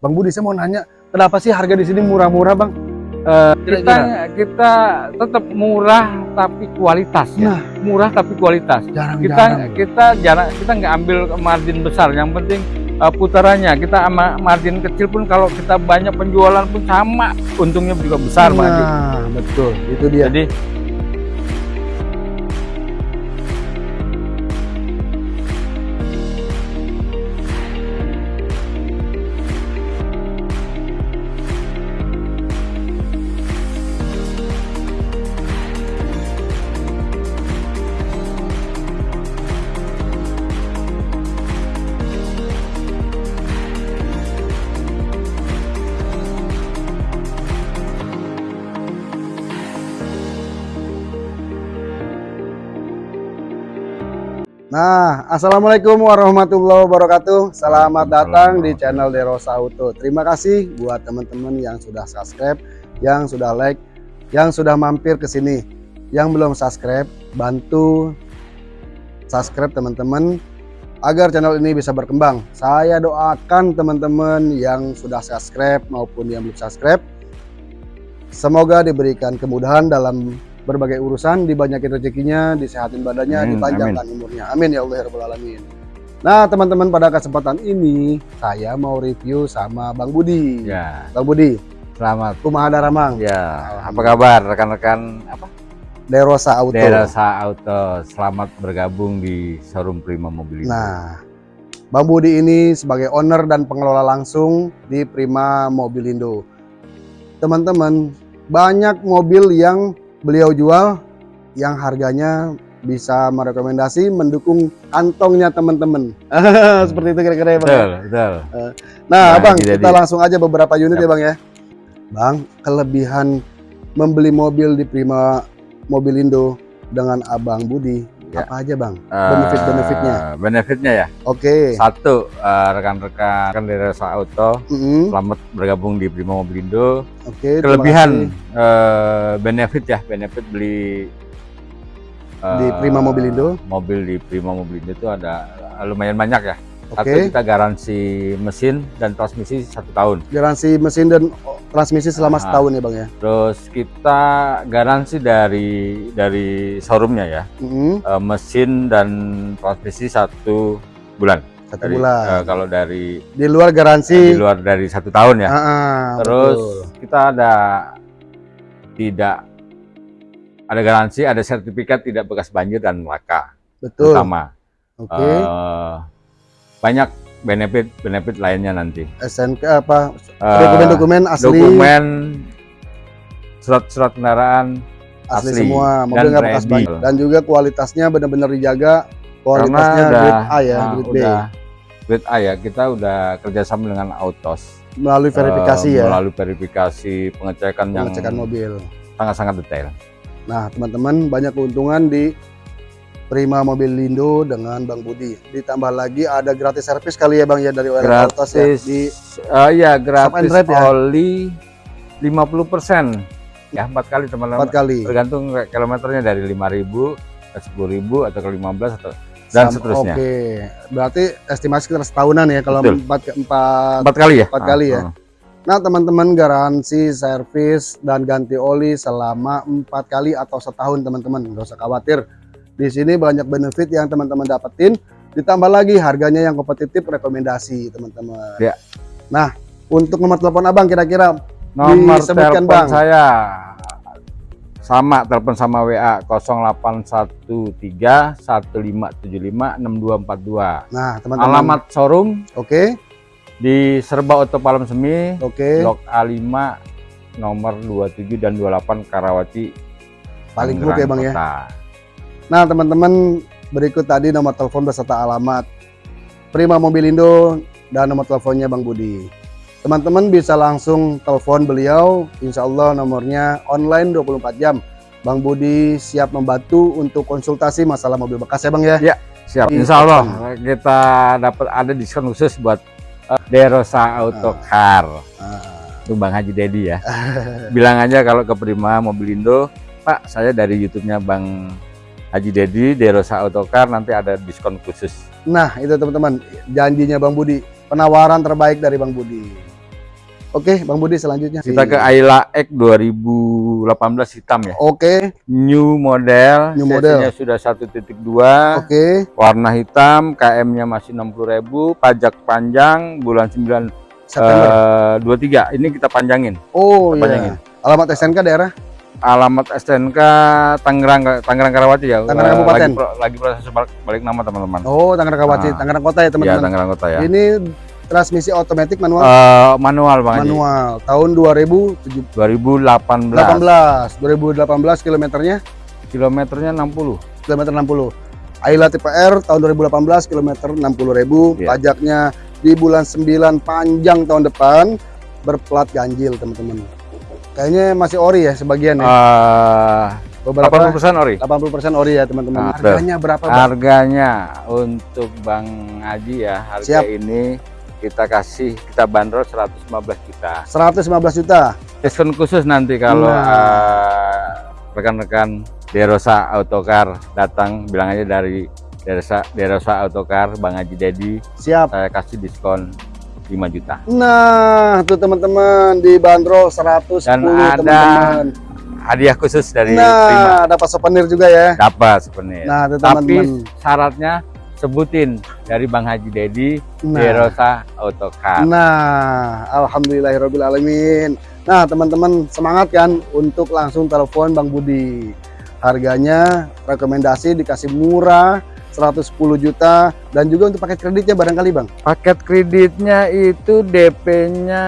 Bang Budi saya mau nanya, kenapa sih harga di sini murah-murah Bang? Kira-kira. kita kita tetap murah tapi kualitas ya. Nah. Murah tapi kualitas. Jarang-jarang. Kita kita jarang kita nggak ambil margin besar. Yang penting eh, putarannya. Kita sama margin kecil pun kalau kita banyak penjualan pun sama untungnya juga besar Pak. Nah, betul. Itu dia. Jadi Assalamualaikum warahmatullahi wabarakatuh. Selamat datang di channel Derosa Auto. Terima kasih buat teman-teman yang sudah subscribe, yang sudah like, yang sudah mampir ke sini. Yang belum subscribe, bantu subscribe teman-teman agar channel ini bisa berkembang. Saya doakan teman-teman yang sudah subscribe maupun yang belum subscribe semoga diberikan kemudahan dalam berbagai urusan, dibanyakin rezekinya, disehatin badannya, Amin, dipanjangkan umurnya. Amin ya Allah ya Rabbal Alamin. Nah teman-teman pada kesempatan ini saya mau review sama Bang Budi. ya Bang Budi, selamat. Kumaha Daramang, Ya, apa kabar rekan-rekan apa? Derosa Auto. Derasa Auto. Selamat bergabung di showroom Prima Mobil. Nah, Bang Budi ini sebagai owner dan pengelola langsung di Prima Mobilindo. Teman-teman, banyak mobil yang beliau jual yang harganya bisa merekomendasi mendukung kantongnya teman-teman. Seperti itu kira-kira ya Bang. ya? betul, betul. Nah, Nah, Bang, kita langsung aja beberapa unit Yap. ya Bang ya. Bang, kelebihan membeli mobil di Prima Mobilindo dengan Abang Budi Ya. apa aja Bang? Eh, Benefit-benefitnya. benefitnya ya. Oke. Satu, eh, rekan-rekan rekan Derasa Auto, Mm-mm. selamat bergabung di Prima Mobilindo. Oke, terima Kelebihan eh, benefit ya, benefit beli eh, Di Prima Mobilindo? Mobil di Prima Mobilindo itu ada lumayan banyak ya. Oke, kita garansi mesin dan transmisi satu tahun. garansi mesin dan transmisi selama Ah. setahun ya bang ya. Terus kita garansi dari dari showroomnya ya, Mm-mm, eh, mesin dan transmisi satu bulan. Satu Dari, bulan. eh, kalau dari di luar garansi. di luar dari satu tahun ya. Ah, ah, Terus betul. kita ada tidak ada garansi, ada sertifikat tidak bekas banjir dan laka betul. utama. Oke. Eh, banyak benefit benefit lainnya nanti. SNK apa? Eh, Dokumen-dokumen asli, dokumen surat-surat kendaraan asli, asli semua, mobil dan nggak bekas banjir. Dan juga kualitasnya benar-benar dijaga. Kualitasnya karena udah grade A ya, nah, grade B. udah grade A ya kita udah kerjasama dengan Autos Melalui verifikasi Eh, ya, melalui verifikasi pengecekan yang pengecekan mobil. sangat-sangat detail. Nah, teman-teman banyak keuntungan di Prima Mobil Lindo dengan Bang Budi. Ditambah lagi ada gratis servis kali ya Bang ya dari OL Autos ya gratis di eh, ya gratis drive ya? oli 50% ya empat kali teman-teman empat kali. tergantung kilometernya dari 5000 ke 10000 atau ke 15 atau dan Sam- seterusnya Oke, berarti estimasi sekitar setahunan ya kalau Betul. empat ke empat. empat kali ya Empat kali ya? Ah, ah. Nah teman-teman garansi servis dan ganti oli selama empat kali atau setahun teman-teman nggak usah khawatir. Di sini banyak benefit yang teman-teman dapetin. Ditambah lagi harganya yang kompetitif rekomendasi teman-teman. Ya. Nah untuk nomor telepon abang kira-kira nomor telepon Bang. saya sama telepon sama WA 0813 1575 6242 nah teman-teman. alamat showroom Oke di Serba Oto Palem Semi oke Blok A5 nomor 27 dan 28 Karawati paling hook ya bang ya. Nah teman-teman berikut tadi nomor telepon beserta alamat Prima Mobilindo dan nomor teleponnya Bang Budi. Teman-teman bisa langsung telepon beliau, insya Allah nomornya online 24 jam. Bang Budi siap membantu untuk konsultasi masalah mobil bekas ya Bang ya. Siap, Di insya Allah kita dapat ada diskon khusus buat eh, Derosa Auto Car. Ah, Itu Bang Haji Dedi ya. Bilang aja kalau ke Prima Mobilindo, Pak, saya dari YouTube-nya Bang Haji Dedi, Derosa Auto Car nanti ada diskon khusus. Nah itu teman-teman janjinya Bang Budi, penawaran terbaik dari Bang Budi. Oke, Bang Budi selanjutnya. Kita ke Ayla X 2018 hitam ya. Oke, New model, New model. Sudah 1.2, oke. warna hitam, KM-nya masih 60.000, pajak panjang bulan 9 September. eh, 23. Ini kita panjangin. oh kita panjangin. iya. Alamat SNK daerah? Alamat STNK Tangerang Tangerang Karawati ya. Tangerang Eh, Kabupaten. Lagi, pro- lagi proses balik, balik nama teman-teman. Oh, Tangerang Kawaci, Ah. Tangerang Kota ya ya, teman-teman. Tangerang Kota ya. Ini transmisi otomatis manual Eh, manual Bang Haji. manual tahun 2017 2018. 18 2018 kilometernya Kilometernya 60. kilometer 60 Ayla tipe R tahun 2018 kilometer 60.000 Iya. pajaknya di bulan 9 panjang tahun depan berplat ganjil teman-teman kayaknya masih ori ya sebagian ya Eh, beberapa 80% ori. 80% ori ya teman-teman Ah, betul. harganya berapa Bang? Harganya untuk Bang Haji ya, harga Siap. ini kita kasih kita bandrol 115 juta. 115 juta Diskon khusus nanti kalau Nah. eh, rekan-rekan Derosa Autocar datang bilang aja dari Derosa Derosa Autocar Bang Haji Dedi siap saya kasih diskon 5 juta. nah tuh teman-teman dibanderol 110 Dan ada teman-teman Hadiah khusus dari Prima. nah dapat souvenir juga ya Dapat sebenarnya. nah tuh Tapi teman-teman syaratnya sebutin dari Bang Haji Dedi nah Derosa Autocar. Nah, alhamdulillahirobbilalamin. Nah, teman-teman semangat kan untuk langsung telepon Bang Budi. Harganya rekomendasi dikasih murah 110 juta dan juga untuk paket kreditnya barangkali Bang. Paket kreditnya itu DP-nya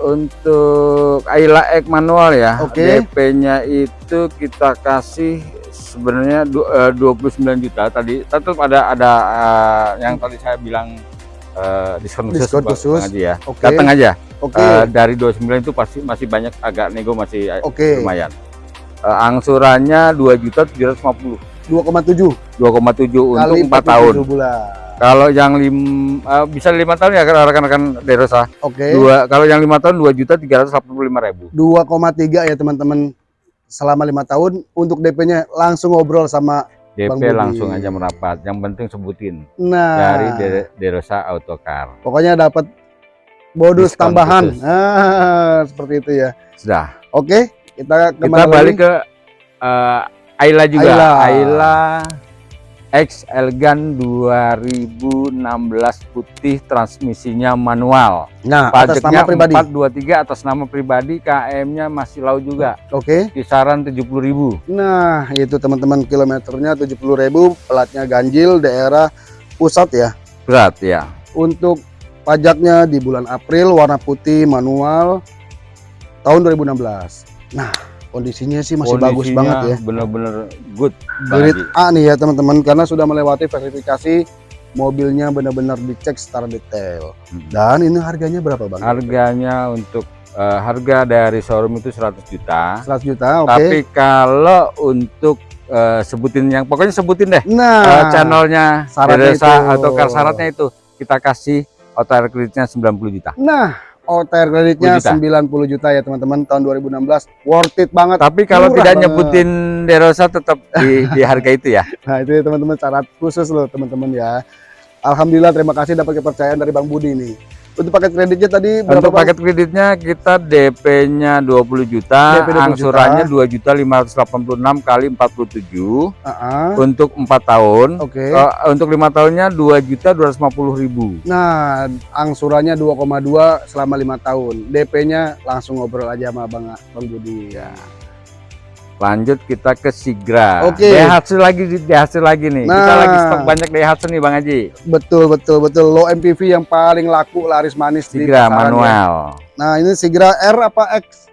untuk Ayla X manual ya. Oke. DP-nya itu kita kasih sebenarnya du- eh, 29 juta tadi. Tetap ada ada eh, yang tadi saya bilang eh, diskon khusus, Diskon khusus. Ya. Oke. Datang aja. Oke. Eh, dari 29 itu pasti masih banyak agak nego masih Oke. lumayan. Angsurannya 2 juta 750. 2,7 2,7 untuk kali 4 tahun. 47 bulan. Kalau yang lim, eh, bisa lima tahun ya rekan-rekan Derosa. Oke. Dua, kalau yang lima tahun dua juta tiga ratus ribu. 2,3 ya teman-teman selama lima tahun untuk DP-nya langsung ngobrol sama Bang DP Budi. langsung aja merapat. Yang penting sebutin nah dari De- Derosa Autocar. pokoknya dapat bonus Diskon tambahan ah, seperti itu ya Sudah. oke kita Kita ke mana balik lagi? ke eh, Ayla juga. Ayla. Ayla X Elgan 2016 putih transmisinya manual. nah atas Pajaknya nama pribadi 423 atas nama pribadi, KM-nya masih lau juga. oke Kisaran 70.000. nah itu teman-teman kilometernya 70.000 pelatnya ganjil daerah pusat ya Berat ya. untuk pajaknya di bulan April warna putih manual tahun 2016 nah kondisinya sih masih bagus Kondisinya banget ya Bener-bener good. Grade. A nih ya teman-teman karena sudah melewati verifikasi mobilnya benar-benar dicek secara detail Hmm. dan ini harganya berapa bang? Harganya untuk eh, harga dari showroom itu 100 juta. 100 juta oke Tapi kalau untuk eh, sebutin yang pokoknya sebutin deh eh, nah channelnya syaratnya Desa itu. Autocar syaratnya itu kita kasih auto air kreditnya 90 juta. nah OTR kreditnya 10 90 juta ya teman-teman tahun 2016 worth it banget. Tapi kalau Murah tidak banget. nyebutin Derosa tetap di, di harga itu ya. nah itu ya teman-teman syarat khusus loh teman-teman ya. Alhamdulillah terima kasih dapat kepercayaan dari Bang Budi nih untuk paket kreditnya tadi berapa Untuk Bang? paket kreditnya kita DP-nya 20 juta, DP 20 angsurannya 2 juta 586 kali 47 Ah, ah. untuk 4 tahun. oke Eh, untuk lima tahunnya 2 juta 250 ribu. Nah, angsurannya 2,2 selama lima tahun. DP-nya langsung ngobrol aja sama Bang Bang Budi ya. Lanjut kita ke Sigra. Oke. Daihatsu lagi di Daihatsu lagi nih. Kita Nah. lagi stok banyak Daihatsu nih Bang Haji. Betul betul betul low MPV yang paling laku laris manis di Sigra ya. manual. Nah, ini Sigra R apa X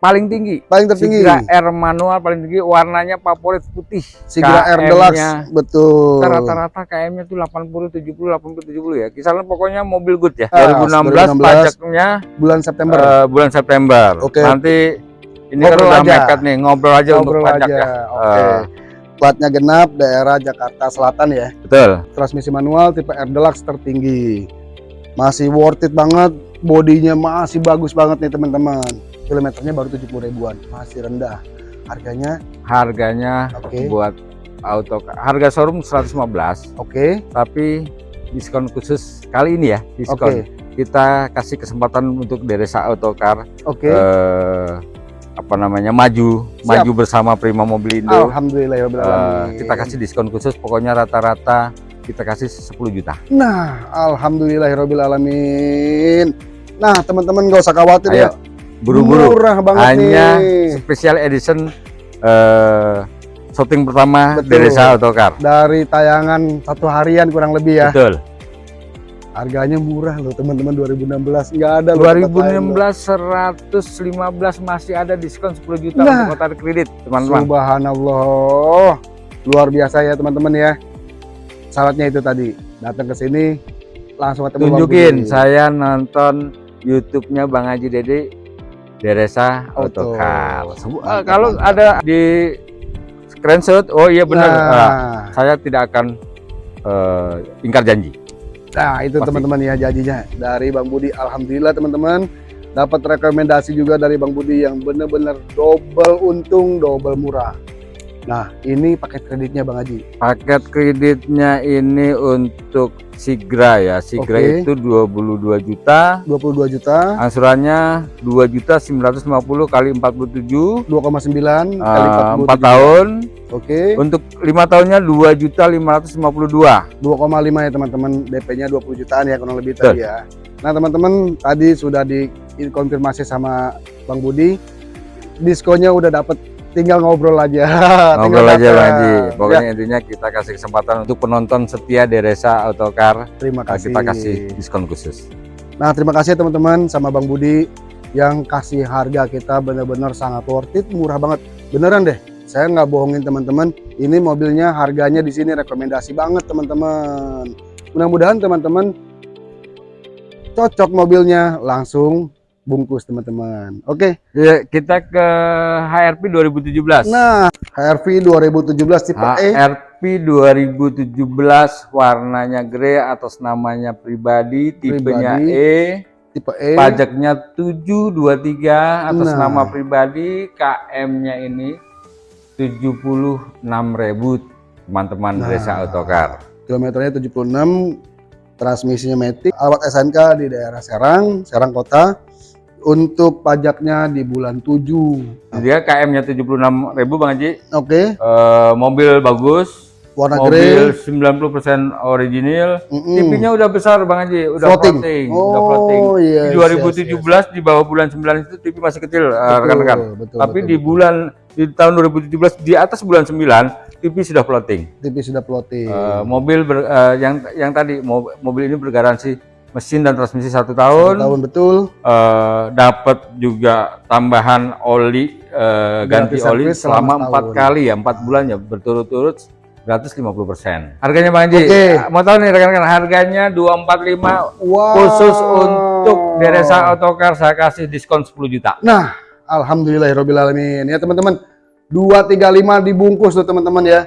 Paling tinggi. paling tertinggi? Sigra R manual paling tinggi warnanya favorit putih. Sigra R KM-nya Deluxe. Betul. Kita rata-rata KM-nya tuh 80 70 80 70 ya. Kisaran pokoknya mobil good ya. Ah, 2016, 2016. pajaknya Bulan September. eh, bulan September. Oke. Nanti ini Ngobrol kan udah aja. mepet nih ngobrol aja Ngobrol untuk pajak aja. ya. Oke. Eh, Platnya genap daerah Jakarta Selatan ya. betul. Transmisi manual tipe R Deluxe tertinggi. Masih worth it banget. Bodinya masih bagus banget nih teman-teman. Kilometernya baru 70 ribuan. Masih rendah. Harganya Harganya oke. buat auto harga showroom 115 Oke. tapi diskon khusus kali ini ya diskon Oke. kita kasih kesempatan untuk Deresa Autocar Oke. eh, apa namanya maju Siap. maju bersama Prima Mobilindo. Alhamdulillah ya Eh, kita kasih diskon khusus pokoknya rata-rata kita kasih 10 juta. Nah, alhamdulillahirobbilalamin. Nah, teman-teman nggak usah khawatir Ayo, ya. Buru-buru. Murah banget Hanya nih. special edition eh shooting pertama Betul. Deresa Autocar. Dari tayangan satu harian kurang lebih ya. Betul. Harganya murah loh teman-teman 2016 nggak ada loh tempat lain loh. 2016 115 masih ada diskon 10 juta Nah. untuk kotak kredit, teman-teman. Subhanallah. Luar biasa ya teman-teman ya. Syaratnya itu tadi, datang ke sini langsung ketemu Bang Tunjukin saya nonton YouTube-nya Bang Haji Dede Deresa Mantap, eh, kalau ada di screenshot, oh iya benar. Nah, Ah, saya tidak akan eh, ingkar janji. Nah itu teman-teman ya janjinya dari Bang Budi. Alhamdulillah teman-teman dapat rekomendasi juga dari Bang Budi yang benar-benar double untung, double murah. Nah, ini paket kreditnya Bang Haji. Paket kreditnya ini untuk Sigra ya. Sigra Oke. itu 22 juta. 22 juta, Angsurannya 2 juta 950 kali 47 2,9 kali eh, 47. 4 tahun. Oke. Untuk lima tahunnya 2 juta 552. 2,5 ya teman-teman DP-nya 20 jutaan ya kurang lebih Betul. tadi ya. Nah teman-teman tadi sudah dikonfirmasi sama Bang Budi diskonnya udah dapet tinggal ngobrol aja. Ngobrol aja. Bang Haji. Ya, Pokoknya intinya kita kasih kesempatan untuk penonton setia Deresa Autocar. terima Nah, kasih. Kita kasih diskon khusus. Nah terima kasih ya teman-teman sama Bang Budi yang kasih harga kita benar-benar sangat worth it, murah banget. Beneran deh. Saya nggak bohongin teman-teman. Ini mobilnya harganya di sini rekomendasi banget teman-teman. Mudah-mudahan teman-teman cocok mobilnya langsung bungkus teman-teman. Oke. Ya, kita ke HRP 2017. Nah, HRV 2017 tipe E. HRP 2017 warnanya grey atas namanya pribadi, tipenya Pribadi. E, tipe E. pajaknya 723 atas Nah. nama pribadi, KM-nya ini 76.000 teman-teman Nah. Desa Autocar. Kilometernya 76, transmisinya Matic, alat SNK di daerah Serang, Serang Kota. Untuk pajaknya di bulan 7. Dia KM-nya 76.000 Bang Haji. Oke, Eh, mobil bagus, warna mobil grey. 90% original. Mm-mm. TV-nya udah besar Bang Haji, udah Floating. floating, Oh, udah floating. iya, Di yes, 2017 di bawah bulan 9 itu TV masih kecil eh, rekan-rekan. betul, Tapi betul, di bulan di tahun 2017 di atas bulan 9 TV sudah floating. TV sudah floating. Eh, mobil ber- eh, yang yang tadi mo- mobil ini bergaransi mesin dan transmisi satu Satu tahun. tahun betul. Eh, dapat juga tambahan oli eh, ganti Gratis oli selama selama empat kali ya empat bulan ya berturut-turut gratis 50%. Harganya Bang Haji, Oke. mau tahu nih rekan-rekan harganya 245 Wow. khusus untuk Deresa Autocar saya kasih diskon 10 juta. Nah, alhamdulillahirobbilalamin ya teman-teman. 235 dibungkus tuh teman-teman ya.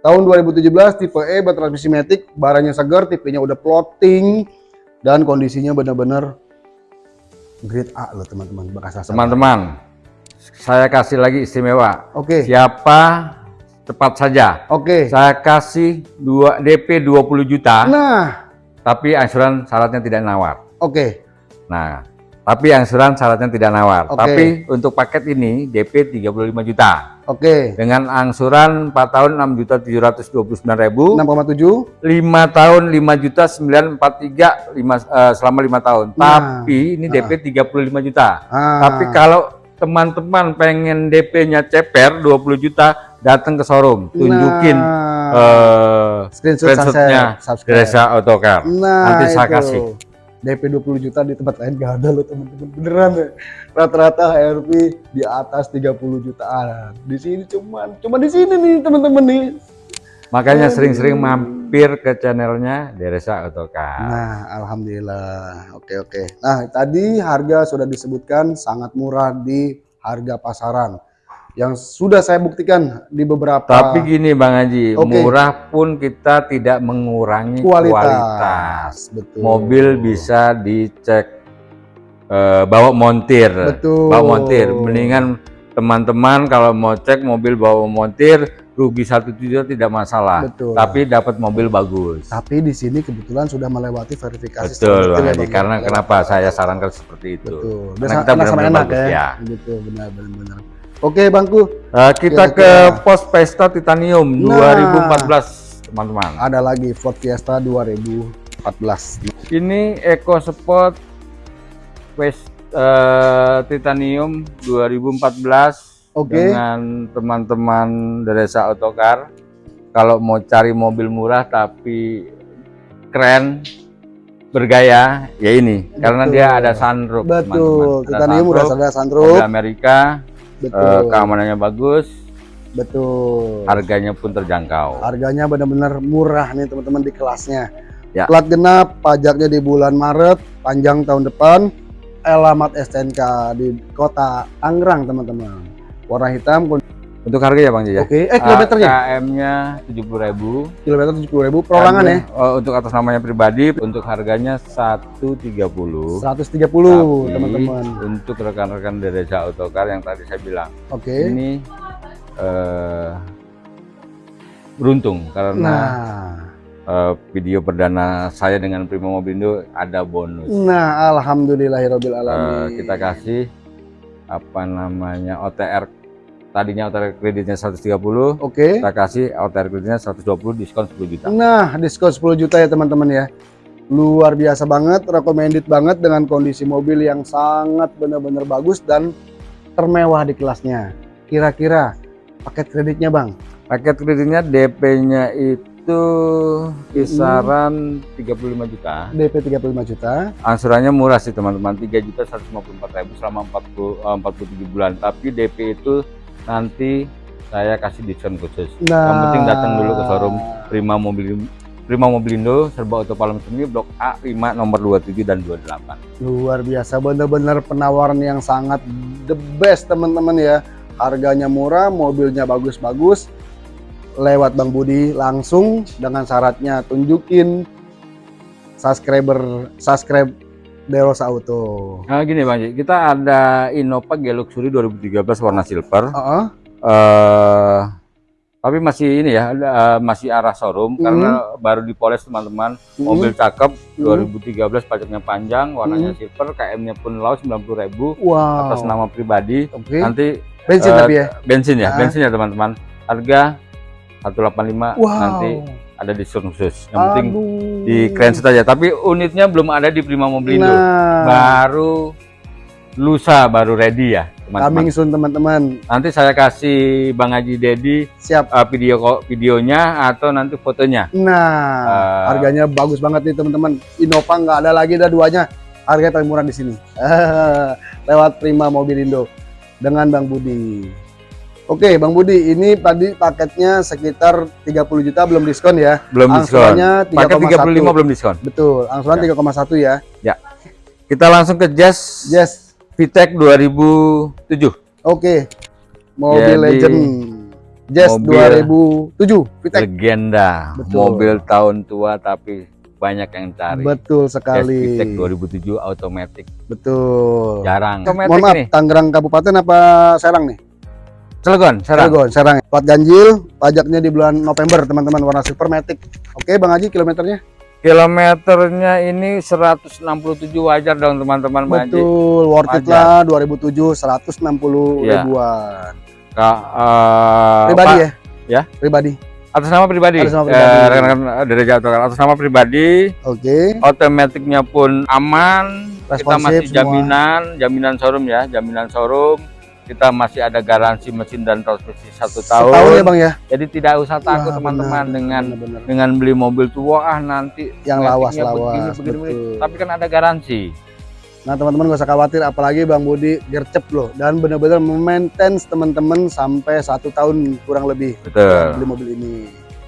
Tahun 2017 tipe E bertransmisi matic, barangnya segar, tipenya udah floating dan kondisinya benar-benar grade A loh teman-teman. Bekas asal. Teman-teman, saya kasih lagi istimewa. Oke. Siapa cepat saja. Oke. Saya kasih dua DP 20 juta, Nah, tapi angsuran syaratnya tidak nawar. oke. Nah, tapi angsuran syaratnya tidak nawar. Oke. Tapi untuk paket ini DP 35 juta. Oke. Dengan angsuran 4 tahun 6 juta 729 ribu. 6,7. 5 tahun 5 juta 943 lima, eh, selama 5 tahun. Nah. Tapi ini DP 35 juta. Ah. Tapi kalau teman-teman pengen DP-nya ceper 20 juta, datang ke showroom, tunjukin Nah, screenshot screenshotnya sunset, subscribe. Desa Autocar. Nah, Nanti saya itu. kasih. DP 20 juta di tempat lain gak ada loh teman-teman. Beneran ya. Rata-rata HRV di atas 30 jutaan. Di sini cuman cuma di sini nih teman-teman nih. Makanya sering-sering mampir ke channelnya Desa Autocar. Nah, alhamdulillah. Oke, oke. Nah, tadi harga sudah disebutkan sangat murah di harga pasaran. Yang sudah saya buktikan di beberapa Tapi gini Bang Haji, Oke. murah pun kita tidak mengurangi kualitas. kualitas. Betul. Mobil bisa dicek eh, bawa montir. Betul. Bawa montir. Mendingan teman-teman kalau mau cek mobil bawa montir, rugi satu juta tidak masalah. Betul. Tapi dapat mobil bagus. Tapi di sini kebetulan sudah melewati verifikasi Betul, Bang ya, Haji. Ya. Karena kenapa saya sarankan seperti itu? Betul. Karena kita benar-benar enak bagus, ya. ya. Gitu, benar benar benar. Oke, Bangku. Eh, kita ke Kira-kira. pos Pesta Titanium Nah. 2014, teman-teman. Ada lagi Ford Fiesta 2014. Ini Eco Sport West eh, Titanium 2014 Oke. dengan teman-teman Deresa Autocar. Kalau mau cari mobil murah tapi keren, bergaya, ya ini. Karena Betul. dia ada sunroof, Betul. teman-teman. Ada Titanium udah sunroof, ada mobil sunroof. Amerika, Betul. keamanannya bagus, Betul. harganya pun terjangkau. Harganya benar-benar murah nih teman-teman di kelasnya. Ya. Plat genap, pajaknya di bulan Maret, panjang tahun depan. Alamat STNK di kota Tangerang teman-teman. Warna hitam. Untuk harga ya Bang Jaya? Oke, eh kilometernya? KM-nya 70.000. Kilometer 70.000 perorangan ya. Oh, untuk atas namanya pribadi, untuk harganya 130. 130 Tapi teman-teman. Untuk rekan-rekan Deresa Autocar yang tadi saya bilang, Oke. ini eh, beruntung karena Nah, eh, video perdana saya dengan Prima Mobilindo ada bonus. nah alhamdulillahirabbil Eh, alamin. kita kasih apa namanya OTR tadinya OTR kreditnya 130 Oke. kita kasih OTR kreditnya 120 diskon 10 juta Nah, diskon 10 juta ya teman-teman ya. Luar biasa banget, recommended banget dengan kondisi mobil yang sangat benar-benar bagus dan termewah di kelasnya. Kira-kira paket kreditnya Bang? paket kreditnya DP-nya itu kisaran 35 juta DP 35 juta. angsurannya murah sih teman-teman 3 juta 154 ribu selama 40, eh, 47 bulan tapi DP itu nanti saya kasih diskon khusus Nah, Yang penting datang dulu ke showroom. Prima Mobil Prima Mobilindo Serba Auto Palem Semi Blok A 5 nomor 27 dan 28 Luar biasa, benar-benar penawaran yang sangat the best teman-teman ya. Harganya murah, mobilnya bagus-bagus. Lewat Bang Budi langsung dengan syaratnya tunjukin subscriber subscribe Derosa Auto. Nah gini Bang kita ada Innova G-Luxury 2013 warna silver Heeh. eh tapi masih ini ya eh, masih arah showroom Mhm. karena baru dipoles teman-teman mobil cakep 2013 pajaknya panjang warnanya Mhm. silver KM-nya pun low 90.000 Wow. atas nama pribadi Oke. nanti Bensin eh, tapi ya. bensin ya Ah. bensin ya teman-teman harga 185 Wow. nanti ada diskon khusus yang penting Aduh. di Krenset aja tapi unitnya belum ada di Prima Mobilindo Nah, baru lusa baru ready ya teman-teman coming soon teman-teman. nanti saya kasih Bang Haji Dedi Siap. uh, video videonya atau nanti fotonya Nah, Eh. harganya bagus banget nih teman-teman. Innova nggak ada lagi dah duanya. Harganya paling murah di sini. Lewat Prima Mobilindo dengan Bang Budi. Oke, Bang Budi, ini tadi paketnya sekitar 30 juta belum diskon ya. belum diskon paket 35 3,1. belum diskon Betul, angsuran Ya. 3,1 ya. kita langsung ke Jazz Yes. VTEC 2007 Oke. Mobil Jadi, Legend. Jazz mobil 2007, Vitek. legenda Betul. mobil tahun tua tapi banyak yang cari Betul Jazz sekali. VTEC 2007 automatic Betul. jarang Mohon maaf, nih Tangerang Kabupaten apa Serang nih? Cilegon Serang Cilegon, Serang. Plat ganjil, pajaknya di bulan November, teman-teman, warna super matic. Oke, Bang Haji, kilometernya? kilometernya ini 167 wajar dong teman-teman Bang Haji Betul, worth it lah 2007 160 Iya. ribuan. Ka- eh, Pribadi Pak, ya? Ya? Pribadi. atas nama pribadi Atas nama Eh, pribadi. rekan-rekan dari Jatuh atas nama pribadi Oke. otomatiknya pun aman kita Responsif masih semua. jaminan jaminan showroom ya jaminan showroom kita masih ada garansi mesin dan transmisi satu tahun, Setahun ya, Bang ya? jadi tidak usah takut teman-teman dengan benar-benar. dengan beli mobil tua ah nanti yang ratingnya lawas-lawas. begini, begini, begini. tapi kan ada garansi Nah teman-teman gak usah khawatir, apalagi Bang Budi gercep loh dan benar-benar memaintain teman-teman sampai satu tahun kurang lebih betul beli mobil ini.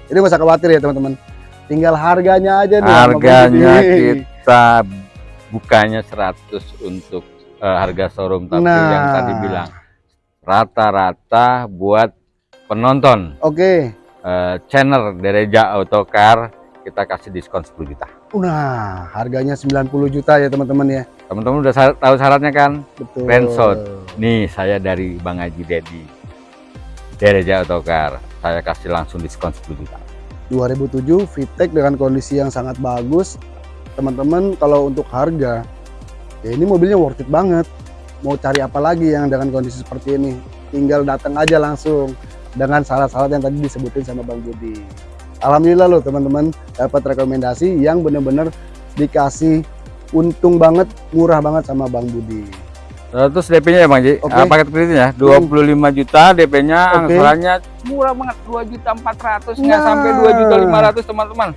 Jadi gak usah khawatir ya teman-teman. Tinggal harganya aja nih. harganya kita bukanya 100 untuk eh, harga showroom tapi Nah. yang tadi bilang rata-rata buat penonton Oke. eh, channel Dereja Autocar kita kasih diskon 10 juta Nah, harganya 90 juta ya teman-teman ya. teman-teman udah tahu syaratnya kan Betul. Friendzone. nih saya dari Bang Haji Dedi Dereja Autocar saya kasih langsung diskon 10 juta 2007 VTEC dengan kondisi yang sangat bagus teman-teman kalau untuk harga ya ini mobilnya worth it banget mau cari apa lagi yang dengan kondisi seperti ini. Tinggal datang aja langsung dengan syarat-syarat yang tadi disebutin sama Bang Budi Alhamdulillah loh teman-teman dapat rekomendasi yang bener-bener dikasih untung banget murah banget sama Bang Budi. Terus DP-nya ya Bang Ji? Oke. Ah, paket kreditnya 25 juta DP-nya Oke. angsurannya murah banget 2 juta 400 nggak Nah. sampai 2 juta 500 teman-teman.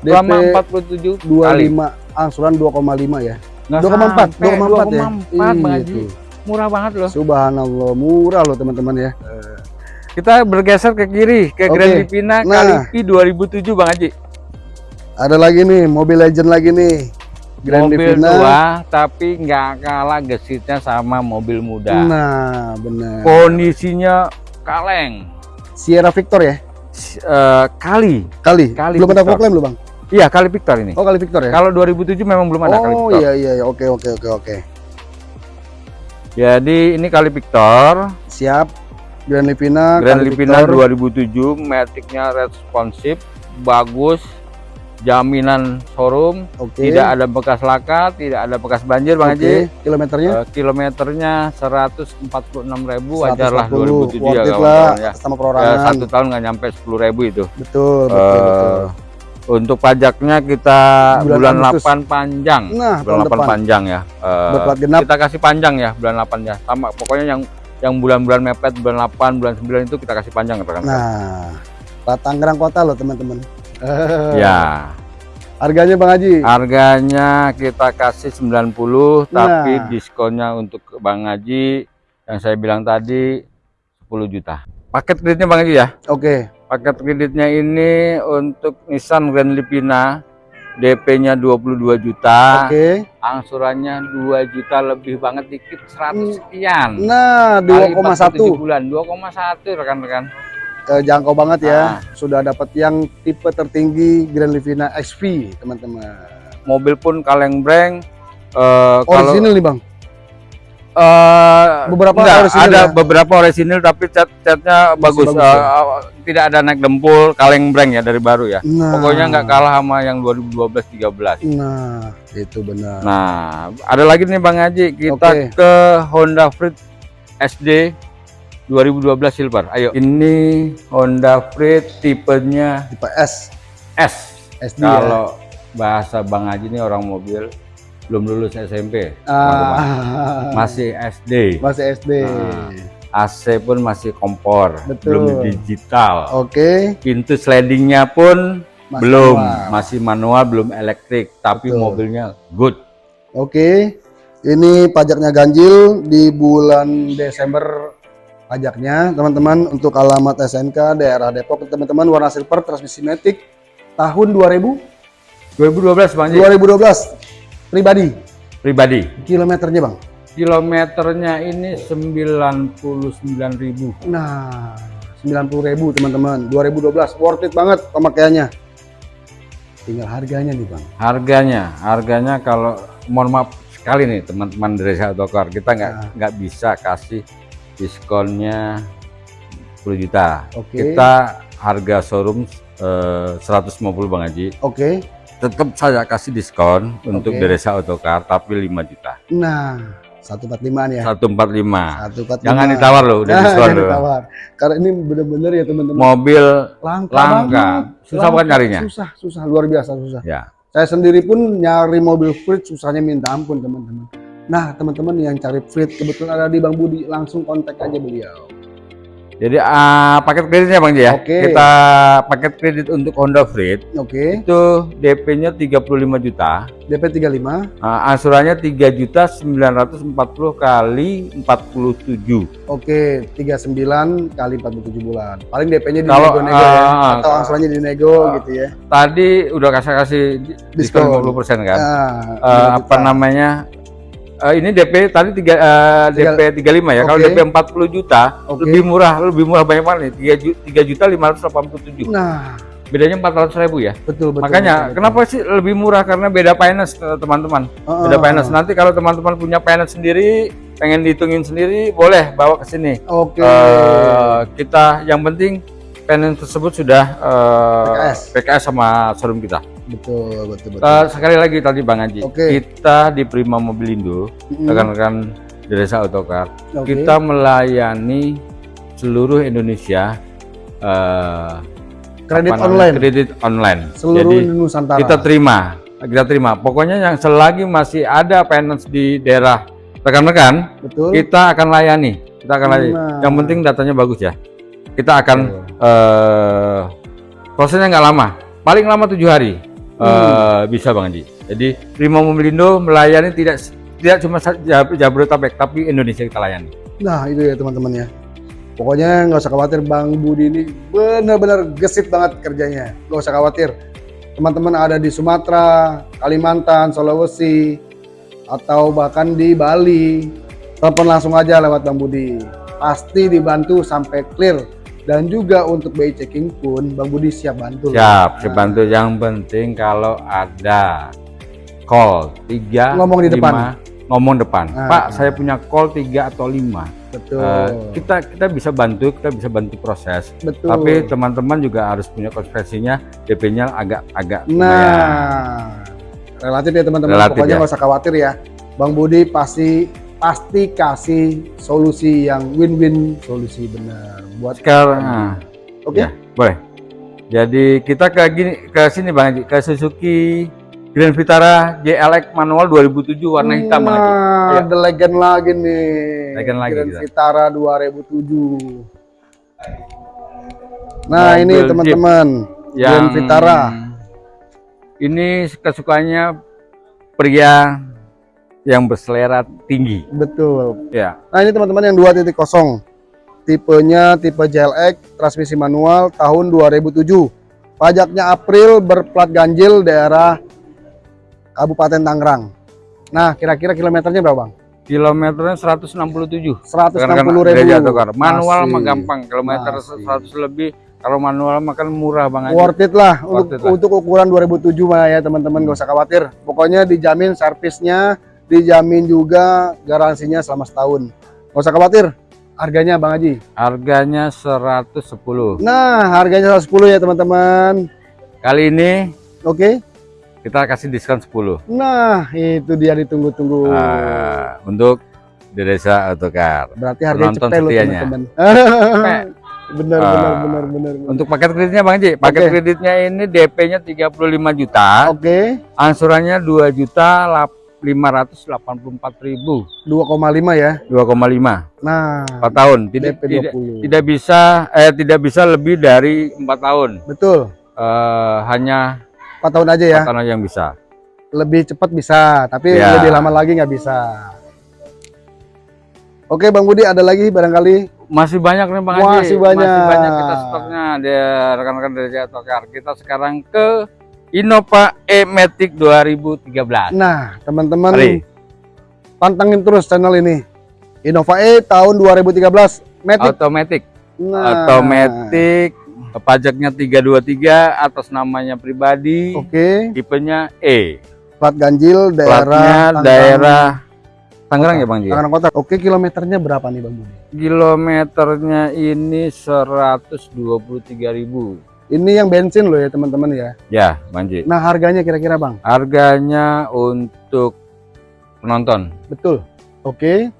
DP selama 47 kali. 25 angsuran 2,5 ya 2,4 sampai 2,4 ya? 2,4 Bang Haji. Itu. murah banget loh. Subhanallah murah loh teman-teman ya. Kita bergeser ke kiri ke Oke. Grand Livina Nah. Kalipi 2007 Bang Haji. Ada lagi nih mobil legend lagi nih. Grand mobil Livina tua tapi nggak kalah gesitnya sama mobil muda. Nah benar. Kondisinya kaleng. Sierra Victor ya? S- eh, kali. Kali, Kali belum ada Victor. proklaim loh bang iya kali Victor ini. Oh kali Victor ya? Kalau 2007 memang belum ada kali oh Victor. iya iya iya. oke oke oke oke. Jadi ini kali Victor. Siap. Grand Livina Grand kali Livina Victor. 2007 maticnya responsif bagus jaminan showroom oke. tidak ada bekas laka tidak ada bekas banjir Bang Haji. kilometernya? Eh, kilometernya 146.000 wajar lah 140, 2007 ya lah ya. sama perorangan. Satu tahun nggak nyampe 10.000 itu. betul betul, Eh, betul. Untuk pajaknya kita Bulan bulan, Agustus. 8 panjang. nah bulan tahun 8 depan panjang ya. Eh, berplat genap kita kasih panjang ya bulan 8 ya. Sama pokoknya yang yang bulan-bulan mepet bulan 8, bulan 9 itu kita kasih panjang rekan. nah Plat Tangerang kota loh teman-teman Ya, harganya Bang Haji harganya kita kasih 90 tapi Nah. diskonnya untuk Bang Haji yang saya bilang tadi 10 juta. Paket kreditnya Bang Haji ya. oke Paket kreditnya ini untuk Nissan Grand Livina DP-nya 22 juta, oke. Angsurannya 2 juta lebih banget dikit 100 sekian. nah Kali 2,1 47 bulan 2,1 rekan-rekan. kejangkau banget ya. Ah. sudah dapat yang tipe tertinggi Grand Livina XV teman-teman. Mobil pun kaleng breng. Eh, kalau original nih Bang eh, Beberapa enggak, orisinil ada ya? beberapa orisinil tapi cat catnya bagus, bagus Eh, ya? eh, tidak ada naik dempul kaleng breng ya dari baru ya nah pokoknya nggak kalah sama yang 2012 13 nah itu benar Nah, ada lagi nih Bang Haji, kita Oke. ke Honda Freed SD 2012 Silver. Ayo, ini Honda Freed tipenya tipe S S. SD ya Kalau bahasa Bang Haji ini orang mobil belum lulus SMP, ah, masih SD. masih SD Nah. AC pun masih kompor, Betul. belum digital. oke Pintu slidingnya pun Masih belum, manual. masih manual, belum elektrik, tapi Betul. mobilnya good. Oke, ini pajaknya ganjil di bulan Desember pajaknya teman-teman untuk alamat SNK daerah Depok teman-teman warna silver transmisi matic tahun 2000 2012 Bang Haji. 2012 pribadi pribadi. kilometernya bang. Kilometernya ini 99.000. Nah 90.000 teman-teman 2012 worth it banget pemakaiannya. Tinggal harganya nih bang. Harganya, harganya kalau mohon maaf sekali nih teman-teman dari Autocar, kita nggak Nah. nggak bisa kasih diskonnya 10 juta. Oke. Kita harga showroom eh, 150 Bang Haji. Oke. Tetap saya kasih diskon untuk Oke. Deresa Autocar tapi 5 juta. Nah 145 nih ya. 145. 145. Jangan ditawar loh, udah Nah, diskon jangan loh. ditawar. Karena ini bener-bener ya teman-teman. Mobil langka, Langka. Susah bukan nyarinya? Susah, susah luar biasa susah. ya. Saya sendiri pun nyari mobil Freed susahnya minta ampun teman-teman. Nah teman-teman yang cari Freed kebetulan ada di Bang Budi langsung kontak aja beliau. Jadi ah, paket kreditnya Bang Ji ya. Oke. Kita paket kredit untuk Honda Freed Oke, itu DP-nya 35 juta. DP 35. Nah, angsurannya 3 juta 940 kali 47. Oke, 39 kali 47 bulan. Paling DP-nya di Kalau, nego-nego ya ah, atau angsurannya di nego ah, gitu ya. Tadi udah kasih kasih diskon Diskon. 50% kan. Eh, 5 apa namanya? Eh, ini DP tadi tiga, Tiga- DP 35 ya. Kalau Oke. DP 40 juta Oke. lebih murah, lebih murah banyak banget nih. 3 juta, 3 juta 587. Nah, Bedanya 400 ribu ya. betul betul. Makanya betul, betul. kenapa sih lebih murah karena beda finance eh, teman-teman. Ah, Beda finance. Nanti kalau teman-teman punya finance sendiri, pengen dihitungin sendiri, boleh bawa ke sini. Oke. Eh, kita yang penting finance tersebut sudah eh, PKS. PKS sama showroom kita. Betul, betul, betul. Eh, sekali lagi tadi Bang Haji, Oke. kita di Prima Mobilindo, rekan-rekan Desa Autocar, Oke. kita melayani seluruh Indonesia eh, kredit online kredit online. seluruh Jadi Nusantara. kita terima, kita terima. Pokoknya yang selagi masih ada finance di daerah rekan-rekan, kita akan layani. Kita akan layani. Nah. Yang penting datanya bagus ya. Kita akan eh, prosesnya nggak lama, paling lama tujuh hari eh, Hmm. bisa bang Haji. Jadi Prima Mobilindo melayani tidak tidak cuma Jabodetabek, tapi Indonesia kita layani. Nah itu ya teman-teman ya. Pokoknya nggak usah khawatir Bang Budi ini benar-benar gesit banget kerjanya. Nggak usah khawatir. Teman-teman ada di Sumatera, Kalimantan, Sulawesi, atau bahkan di Bali, telepon langsung aja lewat Bang Budi. Pasti dibantu sampai clear. Dan juga untuk BI checking pun Bang Budi siap bantu. Siap, siap bantu. Yang penting kalau ada call tiga Ngomong di lima, depan. ngomong depan. Ah, Pak, ah. saya punya call tiga atau lima. Betul. Eh, kita kita bisa bantu, kita bisa bantu proses. Betul. Tapi teman-teman juga harus punya konsekuensinya DP-nya agak agak lumayan. Nah, relatif ya teman-teman. Pokoknya ya. nggak usah khawatir ya. Bang Budi pasti pasti kasih solusi yang win-win solusi benar buat sekarang nah, Oke. ya, boleh. Jadi kita ke gini ke sini Bang Haji, ke Suzuki Grand Vitara JLX manual 2007 warna hitam Bang Haji. Nah, the legend lagi nih. Legend lagi Grand kita. Vitara 2007. Nah, Mobil ini Jeep. teman-teman. Grand Vitara. Ini kesukaannya pria yang berselera tinggi. Betul. Ya, Nah, ini teman-teman yang 2.0. Tipenya tipe JLX, transmisi manual tahun 2007. Pajaknya April, berplat ganjil daerah Kabupaten Tangerang. Nah, kira-kira kilometernya berapa, Bang? kilometernya 167. 160 Karena ribu. gereja atau kar. Manual Masih. mah gampang, kilometer Masih. 100 lebih. Kalau manual mah kan murah Bang Haji. Worth it lah Worth untuk, it lah. untuk ukuran 2007 mah ya teman-teman gak usah khawatir. Pokoknya dijamin servisnya, dijamin juga garansinya selama setahun. Nggak usah khawatir, harganya Bang Haji? Harganya 110. Nah, harganya 110 ya teman-teman. Kali ini Oke. Okay. Kita kasih diskon 10. Nah, itu dia ditunggu-tunggu. Uh, untuk di desa Otokar. Berarti harga cepet loh teman-teman. benar, ah. benar benar benar untuk paket kreditnya Bang Ji paket okay. kreditnya ini DP-nya 35 juta oke okay. angsurannya 2 juta 8 584.000. 2,5 ya? 2,5. Nah, 4 tahun. Tidak, tidak tidak bisa eh tidak bisa lebih dari 4 tahun. Betul. Uh, hanya 4 tahun aja ya. 4 tahun yang bisa. Lebih cepat bisa, tapi ya. lebih lama lagi nggak bisa. Oke, Bang Budi ada lagi barangkali masih banyak nih Bang Haji. Masih banyak. Masih banyak kita stoknya Dia rekan-rekan dari Jatokar. Kita sekarang ke Innova E-Matic 2013. Nah, teman-teman pantengin terus channel ini. Innova E tahun 2013. Matic. Automatic. Nah, Automatic. Pajaknya 323 atas namanya pribadi. Oke, Tipenya E. plat ganjil daerah Platnya Tangerang- daerah Tangerang ya Bang Ji? Tangerang Kota. Oke, kilometernya berapa nih Bang Budi? Kilometernya ini 123.000. Ini yang bensin loh ya teman-teman ya. Ya, Bang Ji. Nah harganya kira-kira bang? Harganya untuk penonton. Betul. Oke.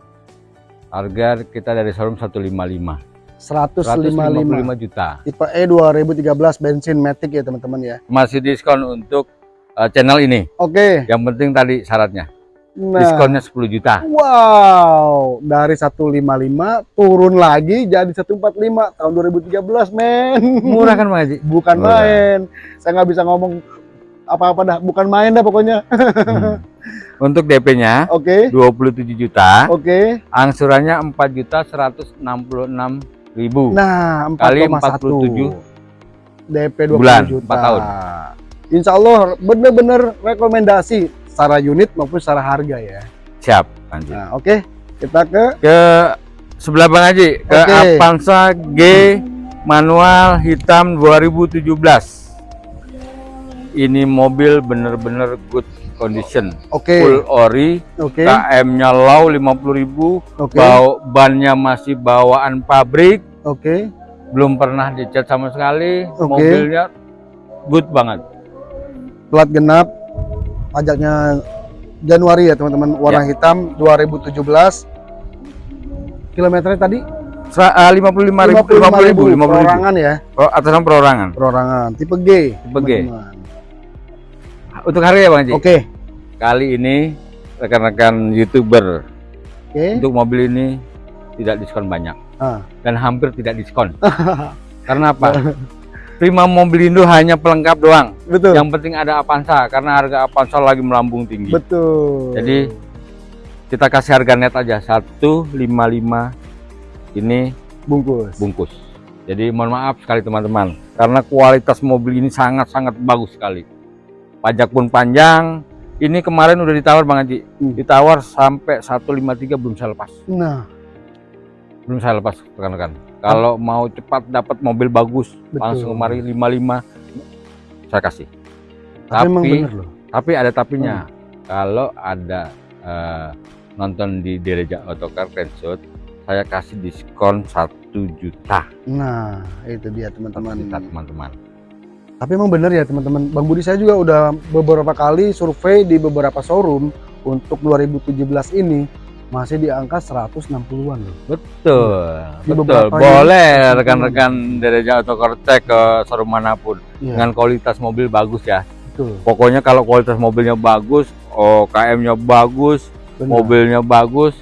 Harga kita dari showroom 155. 155. 155 juta. Tipe E 2013 bensin Matic ya teman-teman ya. Masih diskon untuk uh, channel ini. Oke. Yang penting tadi syaratnya. Nah. Diskonnya 10 juta. Wow. Dari 155 turun lagi jadi 145 tahun 2013 men. Murah kan Haji? Bukan Murah. main. Saya nggak bisa ngomong apa-apa dah. Bukan main dah pokoknya. Hmm. Untuk DP-nya Oke. 27 juta. Oke. Angsurannya 4 juta 166 ribu. Nah, 4,1 Kali 47 DP 20 bulan, juta. 4 tahun. Insya Allah bener-bener rekomendasi secara unit maupun secara harga ya. Siap, Haji. Nah, oke. Kita ke Ke sebelah Bang Haji, ke Oke. Avanza G manual hitam 2017. Ini mobil bener-bener good condition. oke. Full ori, Oke. KM-nya low 50.000, Oke. bau bannya masih bawaan pabrik. Oke. belum pernah dicat sama sekali Oke. mobilnya good banget Plat genap. Pajaknya Januari ya teman-teman. Warna hitam 2017. Kilometernya tadi eh, 55 ribu, 50 ribu, 50 ribu. Perorangan ya. Oh, atas nama perorangan. Perorangan. Tipe G. Tipe G. Untuk harga ya Bang Haji? Oke. Kali ini rekan-rekan YouTuber Oke. untuk mobil ini tidak diskon banyak Ah. dan hampir tidak diskon. Karena apa? Prima Mobilindo hanya pelengkap doang. Betul. Yang penting ada Avanza karena harga Avanza lagi melambung tinggi. Betul. Jadi kita kasih harga net aja 155 ini bungkus. bungkus. Jadi mohon maaf sekali teman-teman karena kualitas mobil ini sangat-sangat bagus sekali. Pajak pun panjang. Ini kemarin udah ditawar Bang Haji. Hmm. Ditawar sampai 153 belum saya lepas. Nah, Belum saya lepas rekan-rekan. Kalau mau cepat dapat mobil bagus Betul. langsung kemari 55 saya kasih. tapi Tapi bener loh. tapi ada tapinya. Kalau ada eh, nonton di Dereja Autocar Friendshoot, saya kasih diskon 1 juta. Nah, itu dia Satu teman-teman. teman-teman. Tapi emang bener ya teman-teman. Bang Budi saya juga udah beberapa kali survei di beberapa showroom untuk 2017 ini masih di angka 160-an loh. Betul, Di betul. Boleh rekan-rekan Dereja Autocar cek ke showroom mana pun Iya, dengan kualitas mobil bagus ya. betul. Pokoknya kalau kualitas mobilnya bagus, OKM-nya bagus, Benar. mobilnya bagus,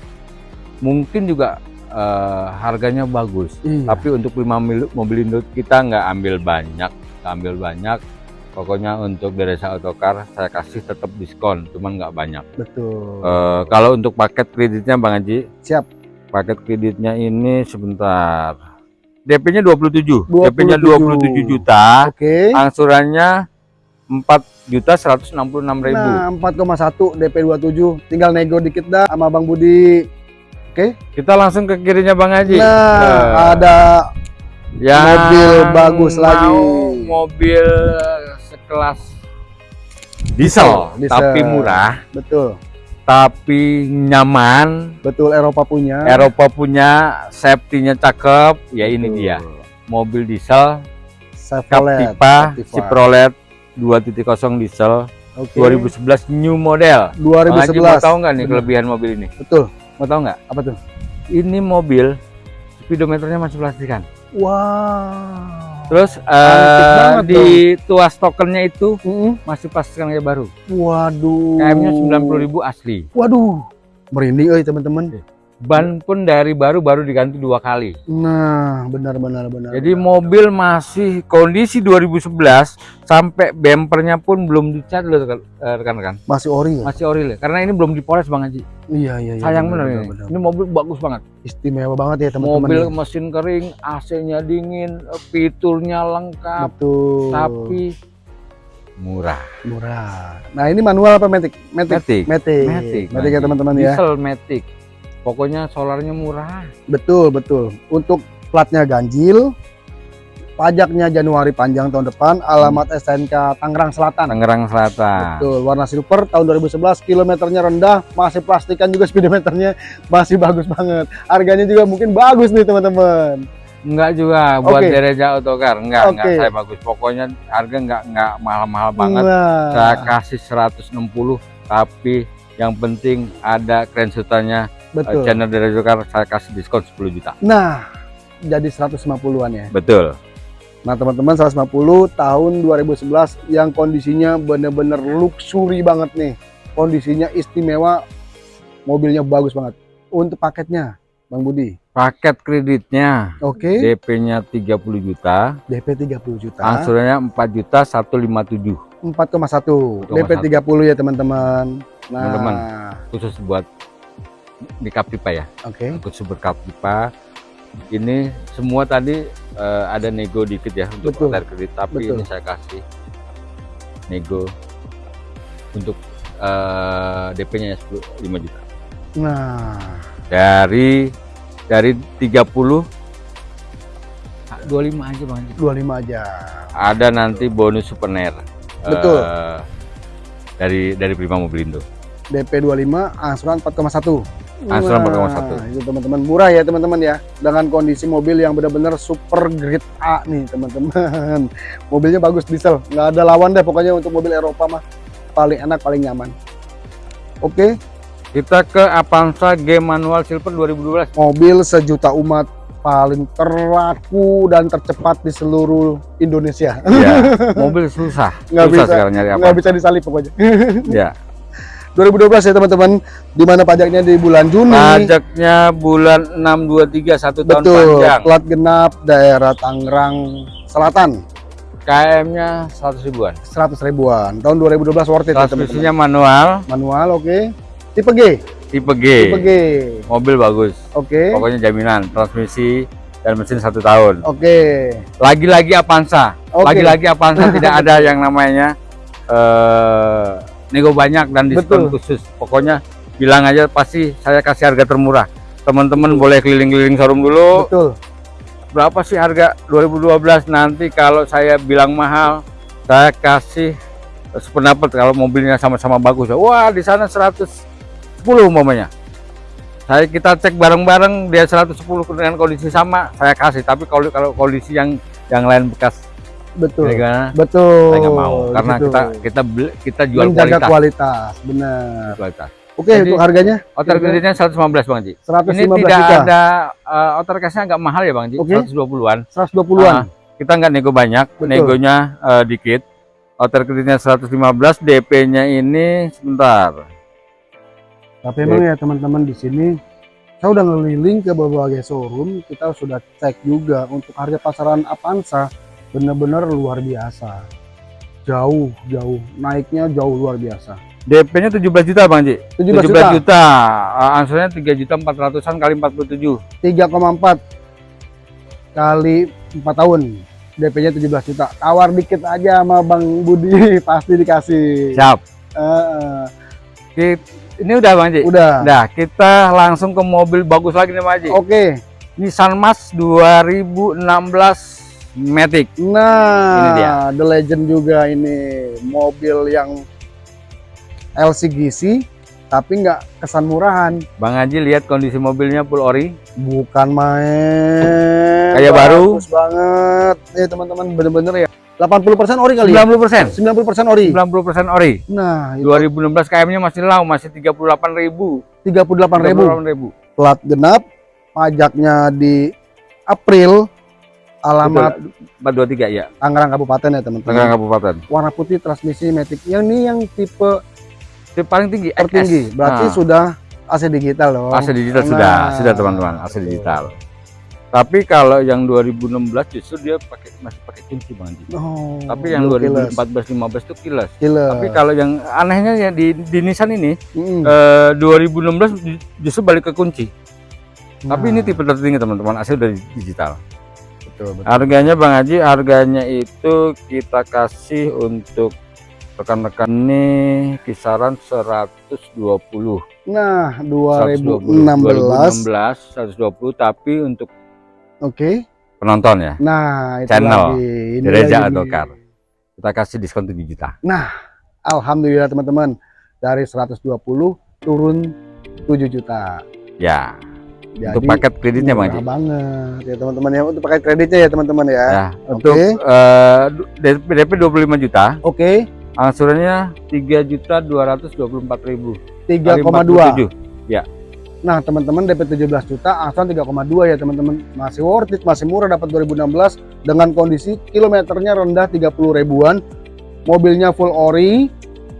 mungkin juga eh, harganya bagus. Iya. Tapi untuk lima mil- mobil Indo kita nggak ambil banyak, nggak ambil banyak. Pokoknya untuk Deresa Autocar saya kasih tetap diskon, cuman nggak banyak. betul. Eh, kalau untuk paket kreditnya Bang Haji, Siap. paket kreditnya ini sebentar. DP-nya 27, 27. DP-nya 27 juta, Oke. angsurannya 4 juta 166 ribu. Nah, 4,1 DP 27. Tinggal nego dikit dah sama Bang Budi. Kita langsung ke kirinya Bang Haji. Nah, Eh, ada yang mobil bagus lagi. mobil sekelas diesel, Diesel. tapi murah, betul. tapi nyaman. Betul Eropa punya. Eropa punya safety-nya cakep, ya ini Betul. dia. Mobil diesel Chevrolet. Captiva Captiva. Chevrolet 2.0 diesel Oke. 2011 new model. Bang Haji 2011. mau tahu nggak nih Bener. kelebihan mobil ini? Betul. Mau tahu nggak? Apa tuh? Ini mobil speedometernya masih plastikan. Wow. Terus eh, banget di tuas tokennya itu Mm-mm. masih plastikan kayak baru. Waduh. KM-nya 90.000 asli. Waduh. Merinding euy teman-teman. Ban pun dari baru baru diganti dua kali. Nah, benar benar benar. Jadi benar. mobil masih kondisi 2011 sampai bempernya pun belum dicat loh eh, rekan-rekan. masih ori ya? Masih ori loh. Karena ini belum dipoles Bang Haji. Iya iya iya. Sayang benar, benar, ini. benar. Ini mobil bagus banget. Istimewa banget ya teman-teman. mobil ya. mesin kering, AC-nya dingin, fiturnya lengkap, Betul. tapi murah. murah. Nah, ini manual apa matic? Matic. Matic. Matic. Matic, Matic ya teman-teman ya. Diesel Matic. Pokoknya solarnya murah. Betul, betul. Untuk platnya ganjil, pajaknya Januari panjang tahun depan, alamat STNK Tangerang Selatan. Tangerang Selatan. Betul, warna silver tahun 2011, kilometernya rendah, masih plastikan juga speedometernya masih bagus banget. Harganya juga mungkin bagus nih teman-teman. Enggak juga buat Oke. Dereja Autocar. Enggak, enggak Oke. saya bagus. Pokoknya harga enggak enggak mahal-mahal banget. Nah, Saya kasih 160 tapi yang penting ada krensutannya betul. channel Dereja Autocar saya kasih diskon 10 juta. Nah, jadi 150-an ya. Betul. Nah, teman-teman 150 tahun 2011 yang kondisinya bener-bener luxury banget nih. Kondisinya istimewa, mobilnya bagus banget. Untuk paketnya, Bang Budi. Paket kreditnya Oke, DP-nya 30 juta, DP 30 juta. angsurannya 4 juta 157 4,1 DP 30 ya teman-teman. Nah, Teman-teman. khusus buat di Kapipa ya. oke. Khusus buat Kapipa. Ini semua tadi eh, ada nego dikit ya untuk Betul. kredit, tapi Betul. ini saya kasih nego untuk eh, DP-nya 10 5 juta. Nah, Dari dari 30 ah, 25 aja Bang. Haji. 25 aja. Ada nanti bonus souvenir. Betul. eh, dari dari Prima Mobilindo. DP 25, angsuran 4,1. Angsuran Wah, 4,1. Itu teman-teman murah ya teman-teman ya. Dengan kondisi mobil yang benar-benar super grade A nih teman-teman. Mobilnya bagus diesel, nggak ada lawan deh pokoknya untuk mobil Eropa mah paling enak paling nyaman. Oke, Kita ke Avanza G manual silver 2012. mobil sejuta umat paling terlaku dan tercepat di seluruh Indonesia. Iya, mobil susah. Nggak susah bisa, sekarang nyari Nggak bisa disalip pokoknya. Ya. 2012 ya teman-teman, di mana pajaknya di bulan Juni. Pajaknya bulan 623 satu tahun Betul, panjang. plat genap daerah Tangerang Selatan. KM-nya 100 ribuan. 100 ribuan. Tahun 2012 worth it ya teman-teman. Transmisinya manual, Manual oke. Tipe G. tipe G. Tipe G. Mobil bagus. Oke. Pokoknya jaminan transmisi dan mesin satu tahun. Oke. Lagi-lagi Avanza. Oke. Lagi-lagi Avanza tidak ada yang namanya eh nego banyak dan diskon Betul. khusus. Pokoknya bilang aja pasti saya kasih harga termurah. Teman-teman boleh keliling-keliling showroom dulu. Betul. Berapa sih harga 2012 nanti kalau saya bilang mahal, saya kasih sependapat kalau mobilnya sama-sama bagus. Wah, di sana 110 umpamanya. Saya kita cek bareng-bareng dia 110 dengan kondisi sama, saya kasih. Tapi kalau kalau kondisi yang yang lain bekas Betul. gimana? Betul. Saya nggak mau karena Gitu. kita kita beli- kita jual menjaga kualitas. kualitas. Benar. kualitas. Oke, Jadi- untuk harganya Outer kreditnya 115 Bang Ji. 115 Ini tidak juta. ada uh, outer cash-nya agak mahal ya Bang Ji, Oke. 120-an. 120-an. Ah, kita nggak nego banyak, Betul. negonya eh, dikit. Outer kreditnya 115, DP-nya ini sebentar. Tapi emang ya teman-teman di sini saya udah ngeliling ke berbagai showroom, kita sudah cek juga untuk harga pasaran Avanza benar-benar luar biasa. Jauh, jauh. Naiknya jauh luar biasa. DP-nya 17 juta Bang Ji. 17 17 juta, juta. Ah, angsurannya 3 juta 400-an kali 47. 3,4 kali 4 tahun. DP-nya 17 juta. Tawar dikit aja sama Bang Budi, pasti dikasih. Siap. Eh, eh. Kit- ini udah Bang Ji. udah. Udah, kita langsung ke mobil bagus lagi nih Bang Ji. Oke. Nissan Mas 2016 Matic. Nah, Ini dia. The Legend juga ini mobil yang LCGC tapi nggak kesan murahan. Bang Haji lihat kondisi mobilnya full ori. Bukan main. Kayak baru. Bagus banget. Ya teman-teman bener-bener ya. 80% ori kali ya? 90%. 90% ori. 90% ori. Nah, itu 2016 KM-nya masih low, masih 38.000. 38.000 ribu. plat genap, pajaknya di April, alamat 423 ya. Tangerang Kabupaten ya teman-teman. Tangerang Kabupaten. Warna putih transmisi Matic. Yang ini yang tipe Itu paling tinggi tertinggi. Berarti Nah, sudah AC digital loh. AC digital Nah. sudah, sudah teman-teman, AC digital. Tapi kalau yang 2016 justru dia pakai masih pakai kunci Bang. Oh, Tapi yang blue killers. 2014 15 itu kilas. Killer. Tapi kalau yang anehnya ya di, di Nissan ini Mm. eh, 2016 ju- justru balik ke kunci. Tapi ini Nah, tipe tertinggi teman-teman, AC udah digital. Betul, betul. Harganya Bang Haji, harganya itu kita kasih untuk rekan-rekan ini kisaran 120. Nah, 120. 2016. 2016 120 tapi untuk Oke. penonton ya. Nah, itu Channel. lagi. Ini Gereja car. Kita kasih diskon 7 juta. Alhamdulillah teman-teman. Dari 120 turun 7 juta. Ya, Jadi untuk paket kreditnya Bang Haji. banget ya teman-teman ya untuk paket kreditnya ya teman-teman ya. Ya, untuk eh, DP, DP 25 juta, Oke. angsurannya 3 juta 224 ribu. 3,2. Nah, teman-teman DP 17 juta, angsuran 3,2 ya teman-teman. Masih worth it, masih murah dapat 2016 dengan kondisi kilometernya rendah 30 ribuan. Mobilnya full ori,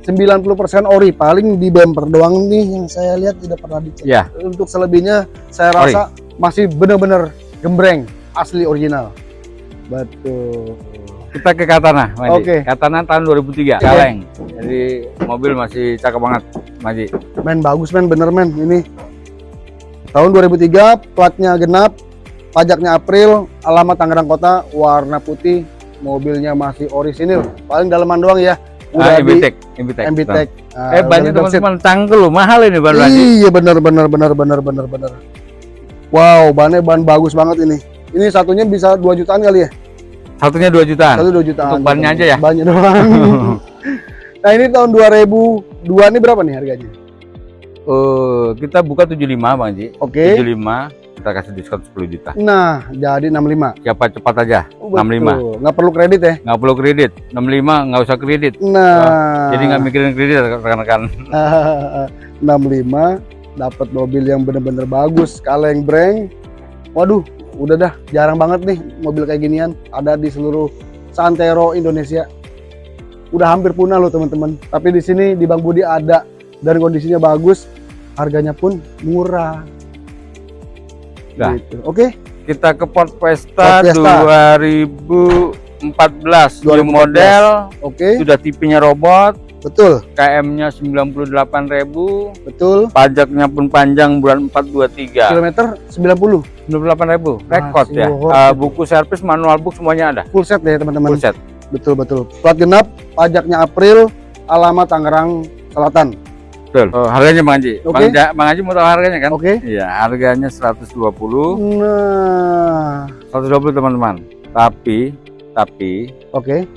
90% ori. Paling di bumper doang nih yang saya lihat tidak pernah dicek. Ya. Untuk selebihnya saya Ori. rasa masih benar-benar gembreng, asli original. Betul. Kita ke Katana, Maji. Oke. Katana tahun 2003, kaleng. Jadi mobil masih cakep banget, Maji. Men bagus men, bener men ini. Tahun 2003, platnya genap, pajaknya April, alamat Tangerang Kota, warna putih, mobilnya masih orisinil. Paling daleman doang ya. Ah, di MBTEK, MBTEK. MBTEK. Ah, Eh, banyak udah di teman-teman cangkel loh, mahal ini ban Maji. Iya bener bener bener bener bener bener. Wow, bannya ban bagus banget ini. Ini satunya bisa 2 jutaan kali ya? Satunya 2 jutaan. Satu 2 jutaan. Untuk bannya aja ya? Bannya doang. nah, ini tahun 2002 ini berapa nih harganya? eh, kita buka 75 Bang Ji. Oke. 75 kita kasih diskon 10 juta. Nah, jadi 65. Siapa cepat aja. Oh, 65. betul. Nggak perlu kredit ya? Nggak perlu kredit. 65 nggak usah kredit. Nah, Jadi nggak mikirin kredit rekan-rekan. 65 dapat mobil yang bener-bener bagus, kaleng breng. Waduh, udah dah jarang banget nih mobil kayak ginian ada di seluruh Santero Indonesia. Udah hampir punah loh teman-teman. Tapi di sini di Bang Budi ada dan kondisinya bagus, harganya pun murah. Dah. Gitu. Oke, Kita ke Ford Fiesta, Ford Fiesta. 2014 new 2014. model, oke, sudah tipenya robot, betul, KM-nya 98.000, betul. pajaknya pun panjang bulan 4 23. Kilometer 90, 98.000 rekod ya. it. buku servis manual book semuanya ada. full set ya teman-teman. Full set. Betul betul. Plat genap, pajaknya April, alamat Tangerang Selatan. Betul. Oh, harganya Bang Haji. Oke. Bang, Ja- Bang Haji mau tahu harganya kan? Oke. Iya, harganya 120. Nah, 120 teman-teman. Tapi tapi oke.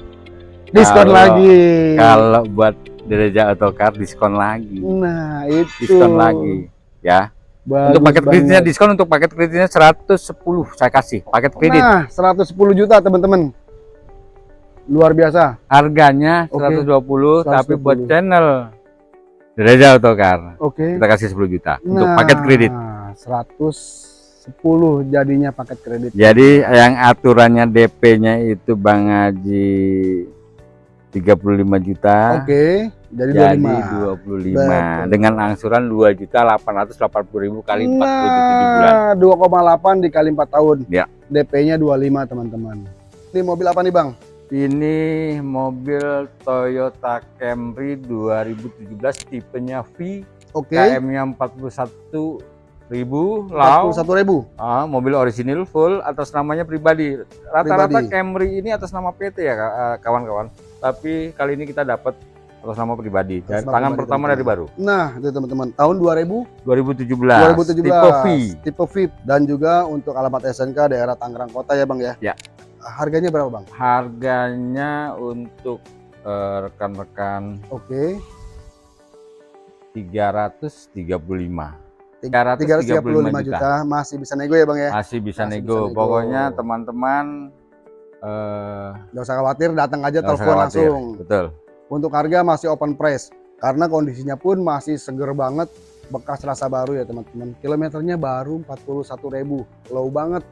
Diskon Kalau- lagi. kalau buat Dereja Autocar diskon lagi. Nah, itu. Diskon lagi ya. Bagus untuk paket kreditnya banget. diskon untuk paket kreditnya 110 saya kasih paket kredit. Nah, 110 juta teman-teman. Luar biasa. Harganya Oke. 120 tapi 120. buat channel Dereja Autocar Oke. kita kasih 10 juta untuk Nah, paket kredit. 110 jadinya paket kredit. Jadi yang aturannya DP-nya itu Bang Haji 35 juta. Oke, jadi, Jadi 25. 25 Betul. dengan angsuran 2 juta 880 ribu kali 47 bulan. Nah, 2,8 dikali 4 tahun. Ya. DP-nya 25, teman-teman. Ini mobil apa nih, Bang? Ini mobil Toyota Camry 2017 tipenya V, Oke. KM-nya 41 ribu, lau. 41.000. Ah, mobil orisinil full atas namanya pribadi. Rata-rata. Camry ini atas nama PT ya eh, kawan-kawan. Tapi kali ini kita dapat atas nama pribadi. Atas nama tangan pribadi, pertama dari baru. Nah, itu teman-teman. Tahun 2000, 2017. 2017. Tipe V. Tipe V. Dan juga untuk alamat SNK daerah Tangerang Kota ya, Bang ya? Ya. Harganya berapa, Bang? Harganya untuk eh, rekan-rekan Oke. 335. 335 juta. Masih bisa nego ya, Bang ya? Masih bisa Masih nego. bisa nego. Pokoknya teman-teman eh Nggak usah khawatir, datang aja telepon langsung. Betul. Untuk harga masih open price. Karena kondisinya pun masih seger banget. Bekas rasa baru ya, teman-teman. Kilometernya baru 41.000. Low banget.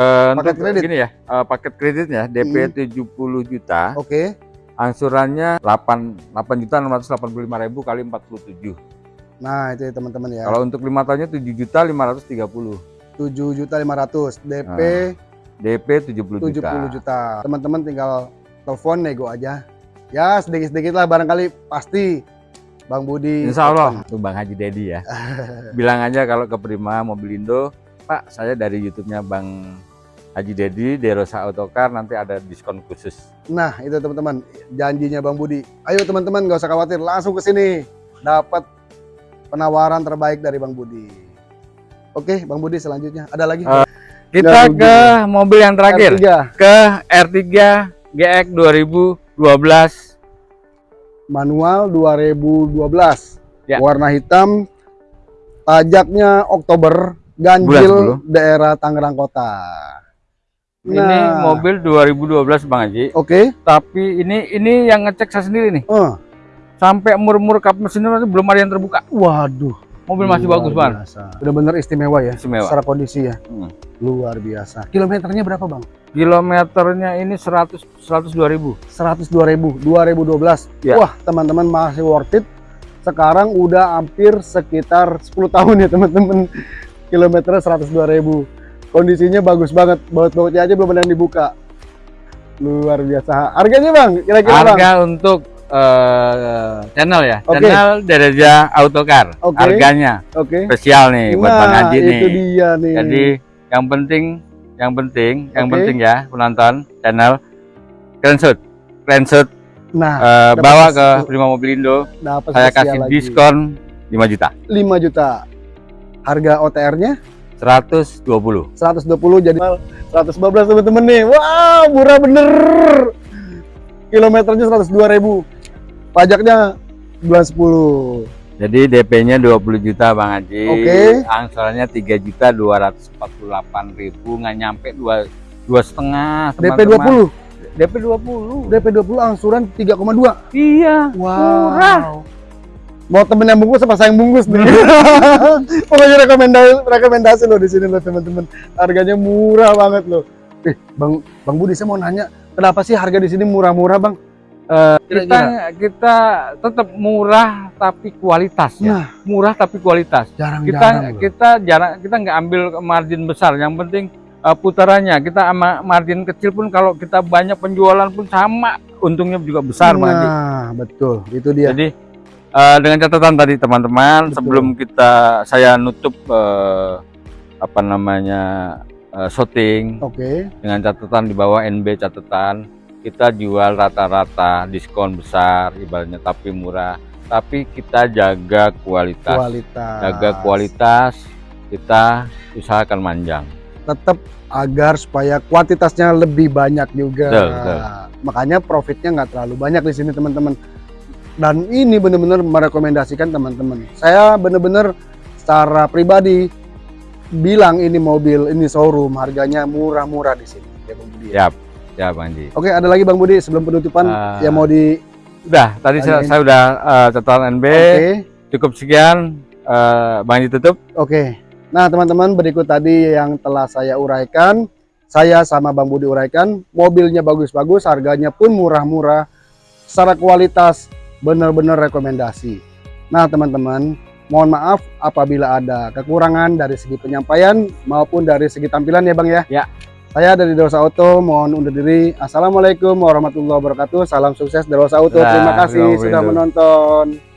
Eh, Paket kredit? Gini ya, eh, paket kreditnya DP Hmm. 70 juta, Oke. angsurannya 8 8 juta 685 ribu kali 47. Nah, itu ya, teman-teman ya. Kalau untuk lima tahunnya 7 juta 530. 7 juta 500 DP DP 70 70 juta. juta. Teman-teman tinggal telepon nego aja. Ya sedikit-sedikit lah barangkali pasti Bang Budi. Insya Allah, tuh Bang Haji Dedi ya. Bilang aja kalau ke Prima Mobilindo, Pak saya dari YouTube-nya Bang Haji Dedi, Derosa Autocar nanti ada diskon khusus. Nah itu teman-teman janjinya Bang Budi. Ayo teman-teman nggak usah khawatir langsung ke sini dapat penawaran terbaik dari Bang Budi. Oke Bang Budi selanjutnya ada lagi Eh, Kita Nggak ke mobil yang terakhir, R3 ke R3 GX 2012. manual 2012 Ya. warna hitam pajaknya Oktober ganjil daerah Tangerang Kota. Ini Nah. mobil 2012 Bang Haji. Oke. Tapi ini ini yang ngecek saya sendiri nih. Eh, Sampai mur-mur kap mesinnya masih belum ada yang terbuka. waduh. Mobil masih Luar bagus Bang. biasa. Bener-bener istimewa ya. Istimewa. Secara kondisi ya. Hmm. Luar biasa. Kilometernya berapa bang? Kilometernya ini 100 102 ribu. 102 ribu. 2012. Ya. Wah teman-teman masih worth it. Sekarang udah hampir sekitar 10 tahun ya teman-teman. Kilometernya 102 ribu. Kondisinya bagus banget. Baut-bautnya aja belum ada yang dibuka. Luar biasa. Harganya bang? Kira-kira bang? Harga untuk eh, channel ya, Oke. channel Dereja Autocar. Oke. Harganya Oke. spesial nih buat Bang Nah Haji itu nih. dia nih. Jadi yang penting, yang penting, yang Oke. penting ya penonton channel screenshot, screenshot nah dapat bawa ke Prima Mobilindo. Saya kasih lagi. diskon 5 juta, 5 juta. Harga OTR-nya 120. 120 jadi 115 teman-teman nih. Wah, murah bener. Kilometernya 102 ribu. Pajaknya bulan 10. Jadi DP-nya 20 juta Bang Haji. Oke. Angsurannya 3 juta 248 ribu, nggak nyampe dua dua setengah. DP teman-teman. 20. DP 20. DP 20 angsuran 3,2. Iya. Wow. Murah. Mau temen yang bungkus apa sayang bungkus nih? Pokoknya rekomendasi rekomendasi loh di sini loh teman-teman. Harganya murah banget loh. Eh, Bang Bang Budi saya mau nanya, kenapa sih harga di sini murah-murah, Bang? Kita Kira-kira. kita tetap murah tapi kualitas ya. Nah, Murah tapi kualitas. jarang-jarang Kita loh. kita jarang kita nggak ambil margin besar. Yang penting uh, putarannya. Kita sama margin kecil pun kalau kita banyak penjualan pun sama untungnya juga besar. Nah, betul. Itu dia. Jadi eh, dengan catatan tadi teman-teman sebelum kita saya nutup eh, apa namanya eh, shooting Oke. dengan catatan di bawah NB catatan kita jual rata-rata diskon besar ibaratnya tapi murah tapi kita jaga kualitas Kualitas. jaga kualitas kita usahakan manjang Tetap agar supaya kuantitasnya lebih banyak juga. Betul, betul. Makanya profitnya nggak terlalu banyak di sini teman-teman. Dan ini benar-benar merekomendasikan teman-teman. Saya benar-benar secara pribadi bilang ini mobil, ini showroom harganya murah-murah di sini. Ya, Bang Budi. ya ya Bang Haji Oke, ada lagi Bang Budi sebelum penutupan Ah. yang mau di udah tadi saya, saya udah eh, catatan NB Oke. cukup sekian eh, Bang Haji tutup Oke. Nah, teman-teman, berikut tadi yang telah saya uraikan. Saya sama Bang Budi uraikan, mobilnya bagus-bagus, harganya pun murah-murah. Secara kualitas benar-benar rekomendasi. Nah, teman-teman, mohon maaf apabila ada kekurangan dari segi penyampaian maupun dari segi tampilan ya, Bang ya. Ya. Saya dari Derosa Auto mohon undur diri. Assalamualaikum warahmatullahi wabarakatuh. Salam sukses Derosa Auto. Nah, Terima kasih terima kasih. sudah menonton.